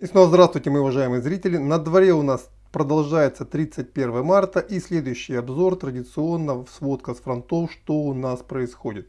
И снова здравствуйте, мои уважаемые зрители. На дворе у нас продолжается 31 марта и следующий обзор традиционно сводка с фронтов, что у нас происходит.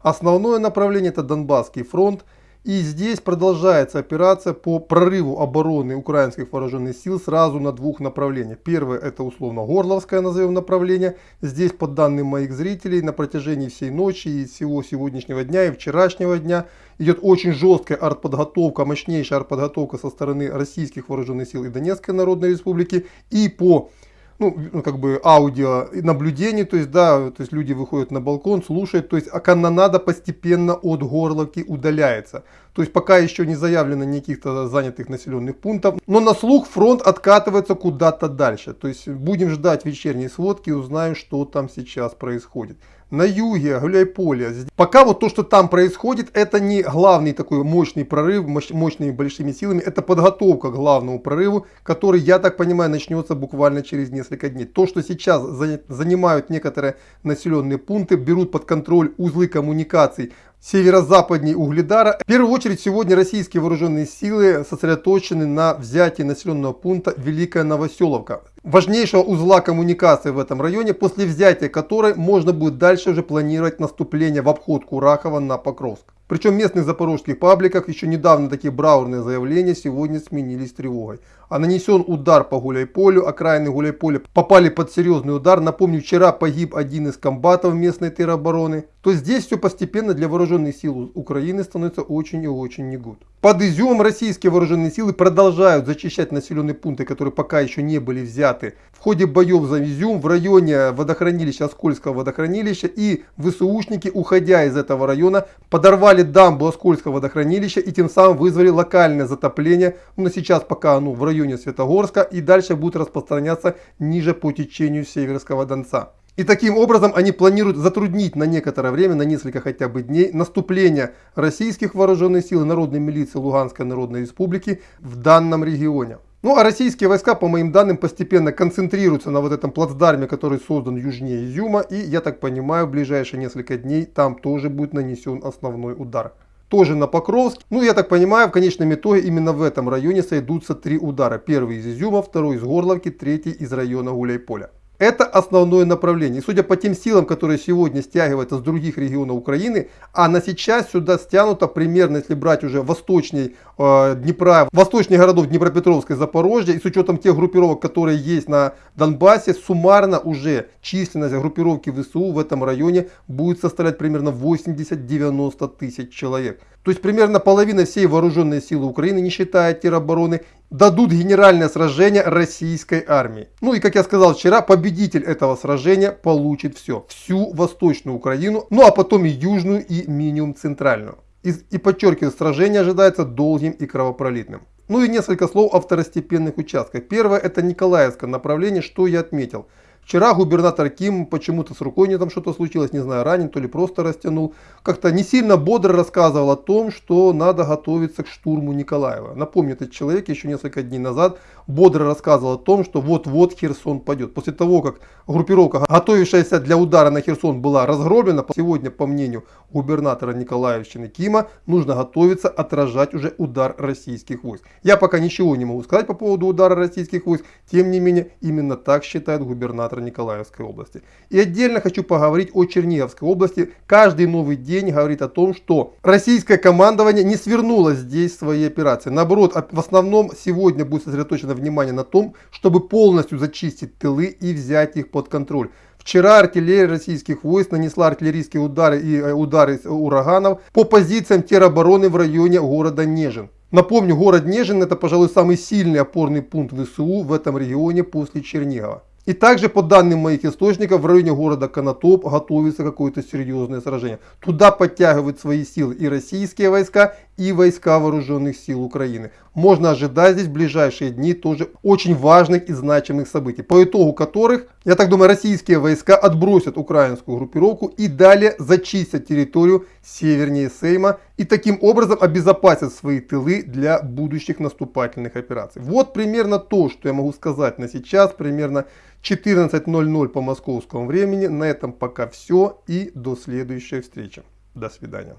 Основное направление это Донбасский фронт. И здесь продолжается операция по прорыву обороны украинских вооруженных сил сразу на двух направлениях. Первое это условно Горловское назовем направление. Здесь по данным моих зрителей на протяжении всей ночи и всего сегодняшнего дня и вчерашнего дня идет очень жесткая артподготовка, мощнейшая артподготовка со стороны российских вооруженных сил и Донецкой Народной Республики. И по ну, ну, как бы аудио наблюдение, то есть, да, то есть люди выходят на балкон, слушают, то есть, а канонада постепенно от горловки удаляется. То есть, пока еще не заявлено никаких-то занятых населенных пунктов, но на слух фронт откатывается куда-то дальше. То есть, будем ждать вечерней сводки узнаем, что там сейчас происходит на юге, Гуляйполе. Пока вот то, что там происходит, это не главный такой мощный прорыв, мощными большими силами, это подготовка к главному прорыву, который, я так понимаю, начнется буквально через несколько дней. То, что сейчас занимают некоторые населенные пункты, берут под контроль узлы коммуникаций северо-западней Угледара. В первую очередь сегодня российские вооруженные силы сосредоточены на взятии населенного пункта Великая Новоселовка. Важнейшего узла коммуникации в этом районе, после взятия которой можно будет дальше уже планировать наступление в обход Курахова на Покровск. Причем в местных запорожских пабликах еще недавно такие браурные заявления сегодня сменились тревогой. А нанесен удар по Гуляйполю, окраины Гуляйполя попали под серьезный удар. Напомню, вчера погиб один из комбатов местной теробороны. То здесь все постепенно для вооруженных сил Украины становится очень и очень не гуд. Под Изюмом российские вооруженные силы продолжают зачищать населенные пункты, которые пока еще не были взяты. В ходе боев за Изюм в районе водохранилища, Оскольского водохранилища и ВСУшники, уходя из этого района, подорвали дамбу Оскольского водохранилища и тем самым вызвали локальное затопление. Но сейчас пока оно в районе Светогорска и дальше будет распространяться ниже по течению Северского Донца. И таким образом они планируют затруднить на некоторое время, на несколько хотя бы дней, наступление российских вооруженных сил и народной милиции Луганской Народной Республики в данном регионе. Ну а российские войска, по моим данным, постепенно концентрируются на вот этом плацдарме, который создан южнее Изюма. И я так понимаю, в ближайшие несколько дней там тоже будет нанесен основной удар. Тоже на Покровск. Ну я так понимаю, в конечном итоге именно в этом районе сойдутся три удара. Первый из Изюма, второй из Горловки, третий из района Гуляйполя. Это основное направление. И судя по тем силам, которые сегодня стягиваются с других регионов Украины, а на сейчас сюда стянуто примерно, если брать уже восточней э, Днепра, восточных городов Днепропетровска и Запорожья, и с учетом тех группировок, которые есть на Донбассе, суммарно уже численность группировки ВСУ в этом районе будет составлять примерно 80-90 тысяч человек. То есть примерно половина всей вооруженной силы Украины, не считая теробороны, дадут генеральное сражение российской армии. Ну и как я сказал вчера, победитель этого сражения получит все. Всю восточную Украину, ну а потом и южную и минимум центральную. И, и подчеркиваю, сражение ожидается долгим и кровопролитным. Ну и несколько слов о второстепенных участках. Первое это Николаевское направление, что я отметил. Вчера губернатор Ким почему-то с рукой не там что-то случилось, не знаю, ранен, то ли просто растянул. Как-то не сильно бодро рассказывал о том, что надо готовиться к штурму Николаева. Напомню, этот человек еще несколько дней назад бодро рассказывал о том, что вот-вот Херсон пойдет. После того, как группировка, готовившаяся для удара на Херсон, была разгромлена, сегодня, по мнению губернатора Николаевщины Кима, нужно готовиться отражать уже удар российских войск. Я пока ничего не могу сказать по поводу удара российских войск, тем не менее, именно так считает губернатор Николаевской области. И отдельно хочу поговорить о Черниговской области. Каждый новый день говорит о том, что российское командование не свернуло здесь свои операции. Наоборот, в основном сегодня будет сосредоточено внимание на том, чтобы полностью зачистить тылы и взять их под контроль. Вчера артиллерия российских войск нанесла артиллерийские удары и э, удары ураганов по позициям теробороны в районе города Нежин. Напомню, город Нежин это, пожалуй, самый сильный опорный пункт ВСУ в этом регионе после Чернигова. И также по данным моих источников в районе города Конотоп готовится какое-то серьезное сражение. Туда подтягивают свои силы и российские войска, и войска вооруженных сил Украины. Можно ожидать здесь в ближайшие дни тоже очень важных и значимых событий, по итогу которых, я так думаю, российские войска отбросят украинскую группировку и далее зачистят территорию севернее Сейма и таким образом обезопасят свои тылы для будущих наступательных операций. Вот примерно то, что я могу сказать на сейчас, примерно 14.00 по московскому времени. На этом пока все и до следующей встречи. До свидания.